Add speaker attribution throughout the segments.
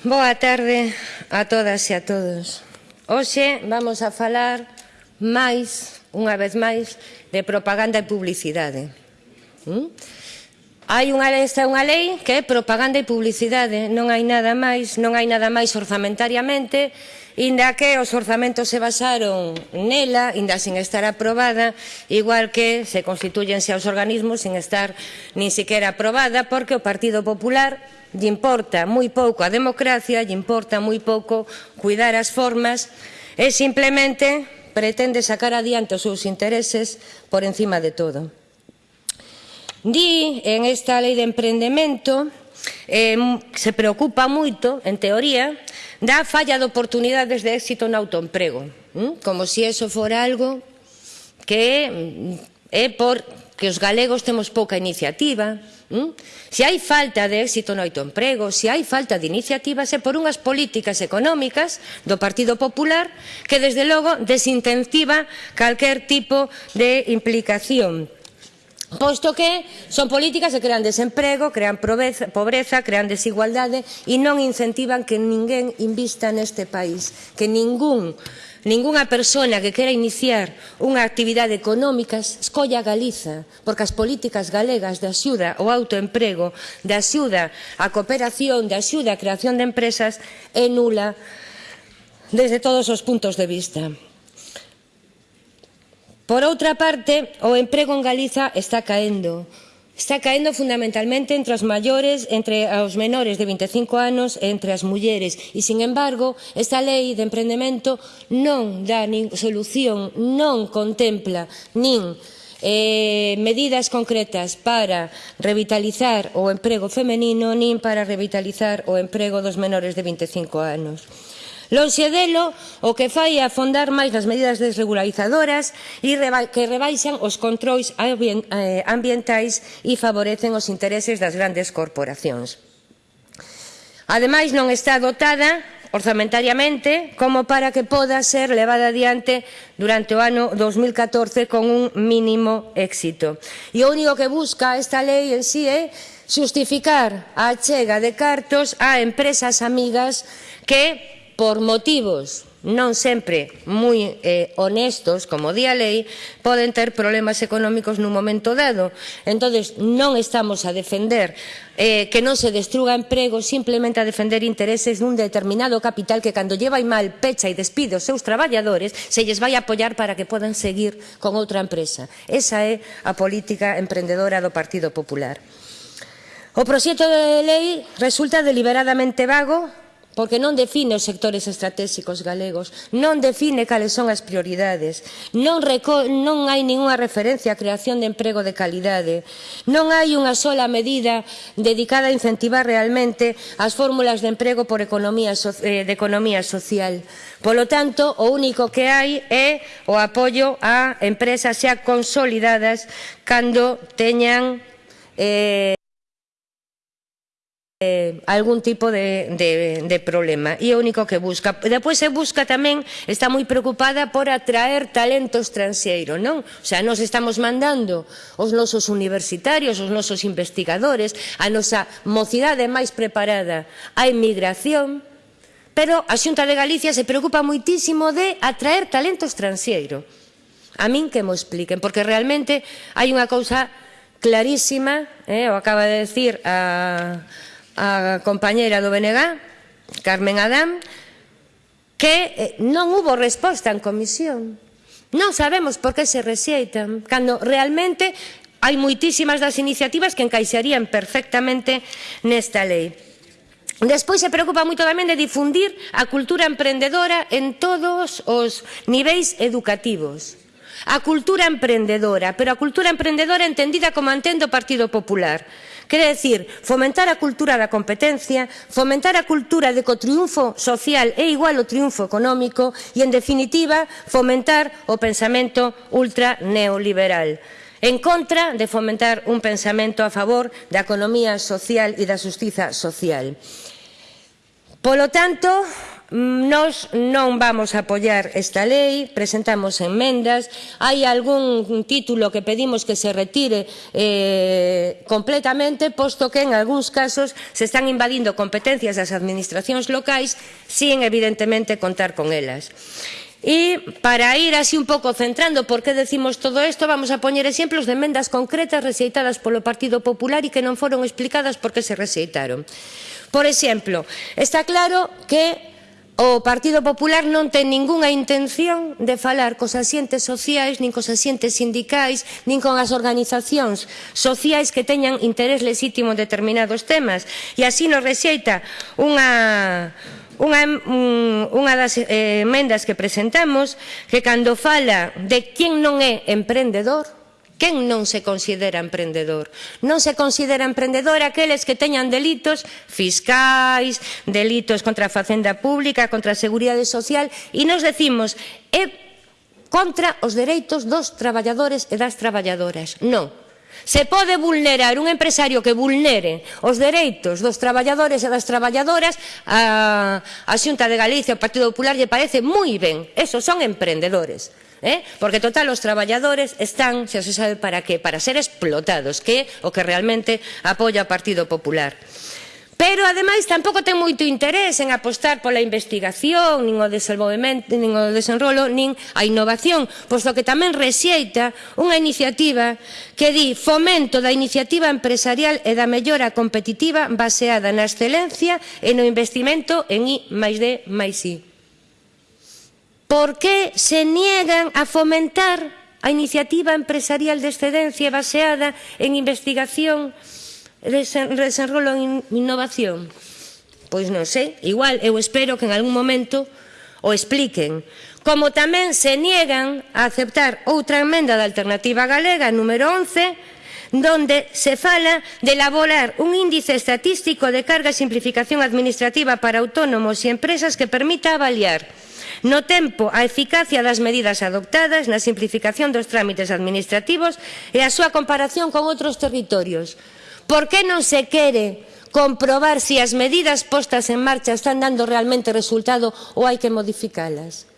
Speaker 1: Boa tarde a todas e a todos. Hoxe vamos a falar máis, unha vez máis, de propaganda e publicidade. ¿Mm? Hai unha lei, esta unha lei que é propaganda e publicidade, non hai nada máis, non hai nada máis orzamentariamente, Inda que os orzamentos se basaron nela, inda sen estar aprobada, igual que se constituyense aos organismos sin estar nin siquiera aprobada, porque o Partido Popular lle importa moi pouco a democracia, lle importa moi pouco cuidar as formas e simplemente pretende sacar adiante os seus intereses por encima de todo. Di en esta lei de emprendemento eh, se preocupa moito, en teoría, da falla de oportunidades de éxito no autoemprego, ¿m? como se si eso fora algo que mm, é por que os galegos temos pouca iniciativa, hm? ¿m? se hai falta de éxito no autoemprego, se hai falta de iniciativas é por unhas políticas económicas do Partido Popular que desde logo desincentiva calquer tipo de implicación posto que son políticas que crean desemprego, crean pobreza, crean desigualdade e non incentivan que ninguén invista neste país, que ningún Ningunha persona que quera iniciar unha actividade económica escolla Galiza, porque as políticas galegas de axuda ao autoemprego, de axuda á cooperación, de axuda á creación de empresas, é nula desde todos os puntos de vista. Por outra parte, o emprego en Galiza está caendo. Está caendo fundamentalmente entre os maiores, entre os menores de 25 anos e entre as mulleres. E, sin embargo, esta lei de emprendemento non dá nin solución, non contempla nin eh, medidas concretas para revitalizar o emprego femenino nin para revitalizar o emprego dos menores de 25 anos. Lonxe delo, o que fai é afondar máis nas medidas desregularizadoras e que rebaixan os controis eh, ambientais e favorecen os intereses das grandes corporacións. Ademais, non está dotada orzamentariamente como para que poda ser levada adiante durante o ano 2014 con un mínimo éxito. E o único que busca esta lei en sí é xustificar a chega de cartos a empresas amigas que por motivos non sempre moi eh, honestos, como di a lei, poden ter problemas económicos nun momento dado. Entón, non estamos a defender eh, que non se destruga emprego, simplemente a defender intereses dun determinado capital que cando lleva mal pecha e despide os seus traballadores, se lles vai apoiar para que podan seguir con outra empresa. Esa é a política emprendedora do Partido Popular. O proxecto de lei resulta deliberadamente vago porque non define os sectores estratégicos galegos, non define cales son as prioridades, non, reco non hai ninguna referencia á creación de emprego de calidade, non hai unha sola medida dedicada a incentivar realmente as fórmulas de emprego por economía so eh, de economía social. Polo tanto, o único que hai é o apoio a empresas xa consolidadas cando teñan eh, eh, algún tipo de, de, de problema e o único que busca depois se busca tamén está moi preocupada por atraer talento estranxeiro non? o sea, nos estamos mandando os nosos universitarios os nosos investigadores a nosa mocidade máis preparada a emigración pero a Xunta de Galicia se preocupa moitísimo de atraer talento estranxeiro a min que mo expliquen porque realmente hai unha cousa clarísima eh, o acaba de decir a a compañeira do BNG, Carmen Adán, que eh, non hubo resposta en comisión. Non sabemos por que se rexeitan, cando realmente hai moitísimas das iniciativas que encaixarían perfectamente nesta lei. Despois se preocupa moito tamén de difundir a cultura emprendedora en todos os niveis educativos. A cultura emprendedora, pero a cultura emprendedora entendida como entende o Partido Popular Quere decir, fomentar a cultura da competencia, fomentar a cultura de que o triunfo social é igual ao triunfo económico e, en definitiva, fomentar o pensamento ultra neoliberal en contra de fomentar un pensamento a favor da economía social e da justiza social. Polo tanto, Nos non vamos a apoiar esta lei, presentamos enmendas, hai algún título que pedimos que se retire eh, completamente, posto que en algúns casos se están invadindo competencias das administracións locais sin evidentemente contar con elas. E para ir así un pouco centrando por que decimos todo isto, vamos a poñer exemplos de emendas concretas rexeitadas polo Partido Popular e que non foron explicadas por que se rexeitaron. Por exemplo, está claro que O Partido Popular non ten ningunha intención de falar cos asientes sociais, nin cos asientes sindicais, nin con as organizacións sociais que teñan interés lexítimo en determinados temas. E así nos rexeita unha unha, mm, unha das eh, emendas que presentamos que cando fala de quen non é emprendedor Quen non se considera emprendedor? Non se considera emprendedor aqueles que teñan delitos fiscais, delitos contra a facenda pública, contra a seguridade social, e nos decimos, é contra os dereitos dos traballadores e das traballadoras. Non, Se pode vulnerar un empresario que vulnere os dereitos dos traballadores e das traballadoras a, a Xunta de Galicia, o Partido Popular lle parece moi ben. Esos son emprendedores eh? porque total os traballadores están, xa se sabe para que, para ser explotados, que é o que realmente apoia o Partido Popular. Pero, ademais, tampouco ten moito interés en apostar pola investigación, nin o desenvolvemento, nin o desenrolo, nin a innovación, posto que tamén rexeita unha iniciativa que di fomento da iniciativa empresarial e da mellora competitiva baseada na excelencia e no investimento en I máis D máis I por que se niegan a fomentar a iniciativa empresarial de excedencia baseada en investigación, desenrolo en innovación? Pois non sei, igual eu espero que en algún momento o expliquen. Como tamén se niegan a aceptar outra emenda da alternativa galega, número 11, donde se fala de elaborar un índice estatístico de carga e simplificación administrativa para autónomos e empresas que permita avaliar no tempo a eficacia das medidas adoptadas na simplificación dos trámites administrativos e a súa comparación con outros territorios. Por que non se quere comprobar se si as medidas postas en marcha están dando realmente resultado ou hai que modificalas?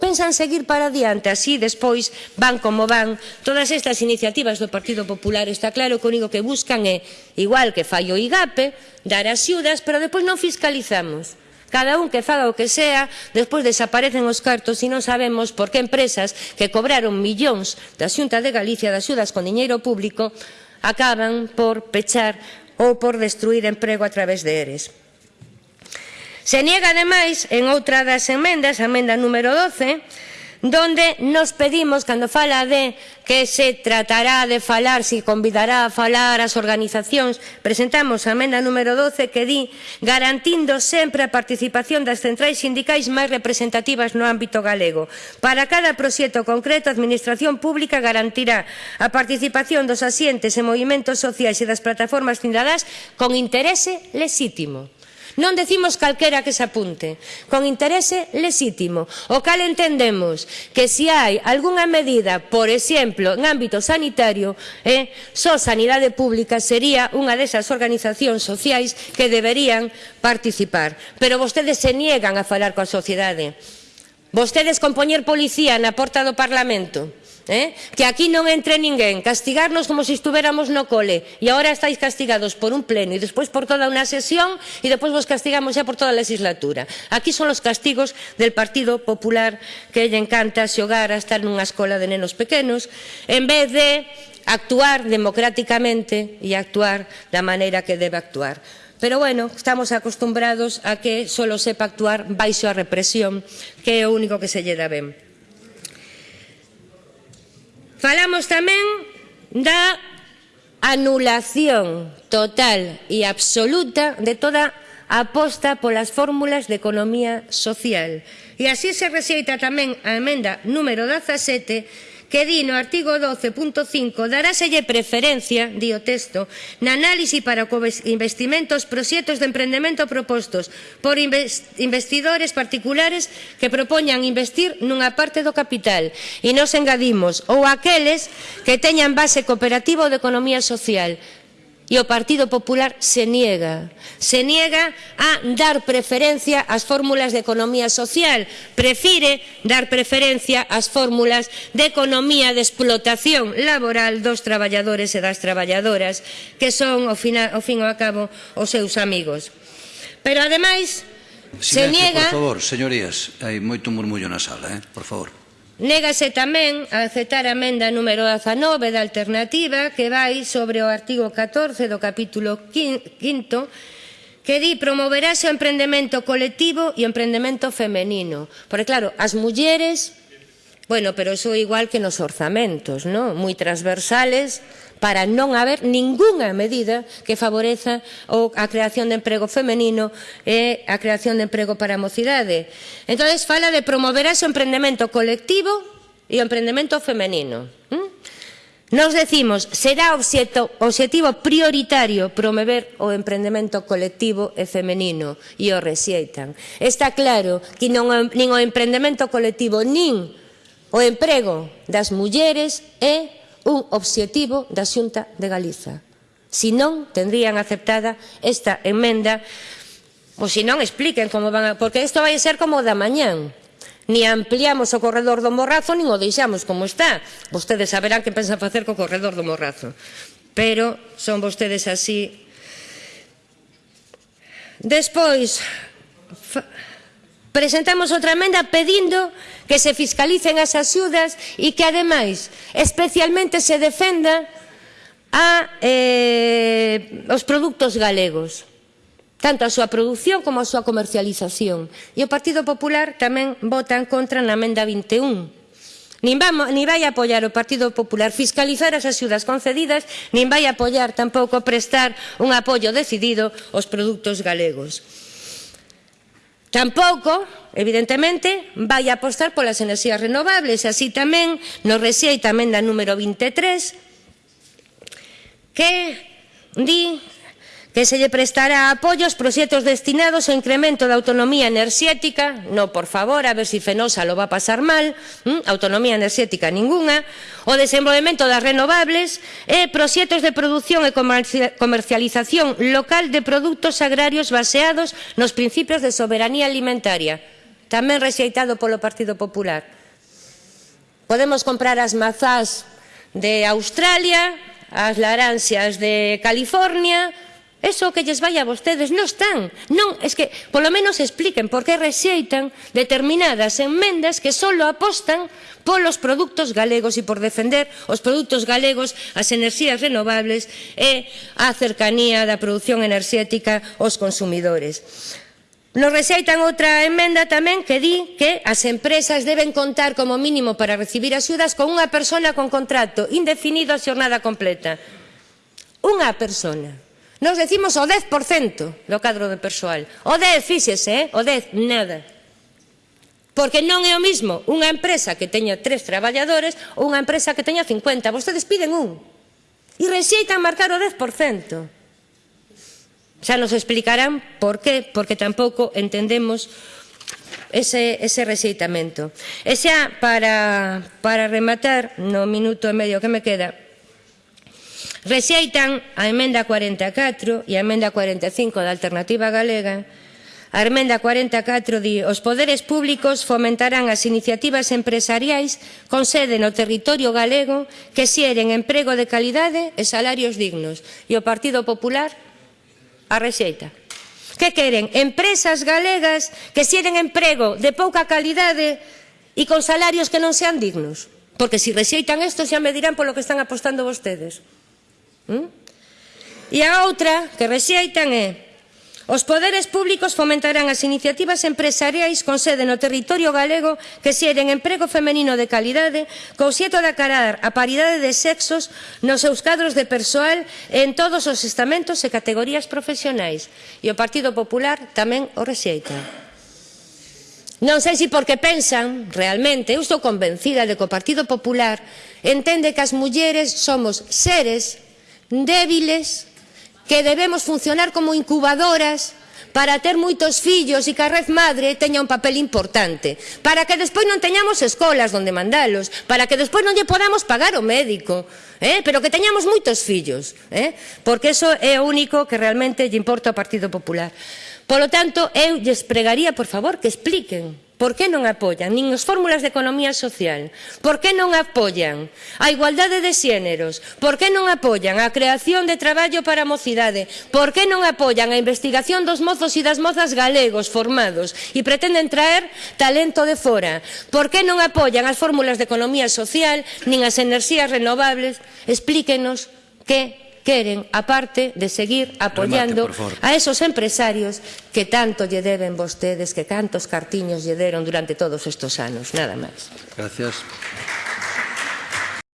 Speaker 1: pensan seguir para adiante, así despois van como van. Todas estas iniciativas do Partido Popular está claro que o único que buscan é, igual que fallo IGAPE, dar axudas, pero despois non fiscalizamos. Cada un que faga o que sea, despois desaparecen os cartos e non sabemos por que empresas que cobraron millóns da Xunta de Galicia de axudas con diñeiro público acaban por pechar ou por destruir emprego a través de ERES. Se niega, ademais, en outra das emendas, a emenda número 12, donde nos pedimos, cando fala de que se tratará de falar, se convidará a falar as organizacións, presentamos a emenda número 12 que di garantindo sempre a participación das centrais sindicais máis representativas no ámbito galego. Para cada proxecto concreto, a Administración Pública garantirá a participación dos asientes e movimentos sociais e das plataformas cidadás con interese lexítimo. Non decimos calquera que se apunte, con interese lesítimo, o cal entendemos que se si hai algunha medida, por exemplo, en ámbito sanitario, eh, só Sanidade Pública sería unha desas organizacións sociais que deberían participar. Pero vostedes se niegan a falar coa sociedade. Vostedes con poñer policía na porta do Parlamento Eh? Que aquí non entre ninguén, castigarnos como se si no cole e agora estáis castigados por un pleno e despois por toda unha sesión e despois vos castigamos xa por toda a legislatura. Aquí son os castigos del Partido Popular que lle encanta xogar a estar nunha escola de nenos pequenos en vez de actuar democráticamente e actuar da maneira que debe actuar. Pero bueno, estamos acostumbrados a que solo sepa actuar baixo a represión, que é o único que se lle dá ben. Falamos tamén da anulación total e absoluta de toda a aposta polas fórmulas de economía social. E así se rexeita tamén a emenda número 17 que di no artigo 12.5 daráselle preferencia, di o texto, na análise para co investimentos proxectos de emprendemento propostos por investidores particulares que propoñan investir nunha parte do capital. E nos engadimos ou aqueles que teñan base cooperativo de economía social e o Partido Popular se niega. Se niega a dar preferencia ás fórmulas de economía social. Prefire dar preferencia ás fórmulas de economía de explotación laboral dos traballadores e das traballadoras, que son, ao, final, ao fin e ao cabo, os seus amigos. Pero, ademais,
Speaker 2: Silencio,
Speaker 1: se niega...
Speaker 2: Por favor, señorías, hai moito murmullo na sala, eh? por favor.
Speaker 1: Négase tamén a aceptar a emenda número 19 da alternativa que vai sobre o artigo 14 do capítulo 5 que di promoverase o emprendemento colectivo e o emprendemento femenino. Porque claro, as mulleres, bueno, pero iso igual que nos orzamentos, non? Moi transversales, para non haber ningunha medida que favoreza a creación de emprego femenino e a creación de emprego para a mocidade. Entón, fala de promover ese emprendemento colectivo e o emprendemento femenino. Nos decimos, será obxeto, objetivo prioritario promover o emprendemento colectivo e femenino, e o rexeitan. Está claro que non, nin o emprendemento colectivo nin o emprego das mulleres é un obxectivo da Xunta de Galiza. Si non, tendrían aceptada esta enmenda ou se non expliquen como van a... Porque isto vai ser como da mañán. Ni ampliamos o corredor do Morrazo, nin o deixamos como está. Vostedes saberán que pensan facer co corredor do Morrazo. Pero son vostedes así. Despois... Fa... Presentamos outra emenda pedindo que se fiscalicen as axudas e que, ademais, especialmente se defenda a, eh, os produtos galegos tanto a súa produción como a súa comercialización. E o Partido Popular tamén vota en contra na emenda 21. Nin, vamos, nin vai apoiar o Partido Popular fiscalizar as axudas concedidas, nin vai apoiar tampouco prestar un apoio decidido aos produtos galegos. Tampouco, evidentemente, vai apostar polas enerxías renovables, así tamén nos rexeita tamén da número 23, que di que se lle prestará apoio aos proxectos destinados ao incremento da autonomía enerxética, no, por favor, a ver se si Fenosa lo va a pasar mal, ¿m? autonomía enerxética ninguna, o desenvolvemento das renovables e proxectos de produción e comercialización local de produtos agrarios baseados nos principios de soberanía alimentaria, tamén rexeitado polo Partido Popular. Podemos comprar as mazás de Australia, as laranxas de California, Eso que lles vai a vostedes non están. Non, es que polo menos expliquen por que rexeitan determinadas enmendas que só apostan polos produtos galegos e por defender os produtos galegos, as enerxías renovables e a cercanía da produción enerxética aos consumidores. Nos rexeitan outra emenda tamén que di que as empresas deben contar como mínimo para recibir axudas con unha persona con contrato indefinido a xornada completa. Unha persona. Nos decimos o 10% do cadro de persoal. O 10, fíxese, eh? o 10, nada. Porque non é o mismo unha empresa que teña tres traballadores ou unha empresa que teña 50. Vostedes piden un. E rexeitan marcar o 10%. Xa nos explicarán por qué, porque tampouco entendemos ese, ese rexeitamento. E xa, para, para rematar, no minuto e medio que me queda, Rexeitan a emenda 44 e a emenda 45 da Alternativa Galega A emenda 44 di os poderes públicos fomentarán as iniciativas empresariais con sede no territorio galego que xeren emprego de calidade e salarios dignos. E o Partido Popular a rexeita. Que queren? Empresas galegas que xeren emprego de pouca calidade e con salarios que non sean dignos. Porque se si rexeitan isto xa me dirán polo que están apostando vostedes. Mm? E a outra que rexeitan é Os poderes públicos fomentarán as iniciativas empresariais con sede no territorio galego que xeren emprego femenino de calidade co xeto de acarar a paridade de sexos nos seus cadros de persoal en todos os estamentos e categorías profesionais. E o Partido Popular tamén o rexeita. Non sei se porque pensan realmente, eu estou convencida de que o Partido Popular entende que as mulleres somos seres débiles, que debemos funcionar como incubadoras para ter moitos fillos e que a red madre teña un papel importante, para que despois non teñamos escolas onde mandalos, para que despois non lle podamos pagar o médico, eh? pero que teñamos moitos fillos, eh? porque eso é o único que realmente lle importa ao Partido Popular. Polo tanto, eu lles pregaría, por favor, que expliquen Por que non apoian nin as fórmulas de economía social? Por que non apoian a igualdade de xéneros? Por que non apoian a creación de traballo para a mocidade? Por que non apoian a investigación dos mozos e das mozas galegos formados e pretenden traer talento de fora? Por que non apoian as fórmulas de economía social nin as enerxías renovables? Explíquenos que queren, aparte de seguir apoyando
Speaker 2: Remate,
Speaker 1: a esos empresarios que tanto lle deben vostedes, que tantos cartiños lle deron durante todos estos anos. Nada máis.
Speaker 2: Gracias.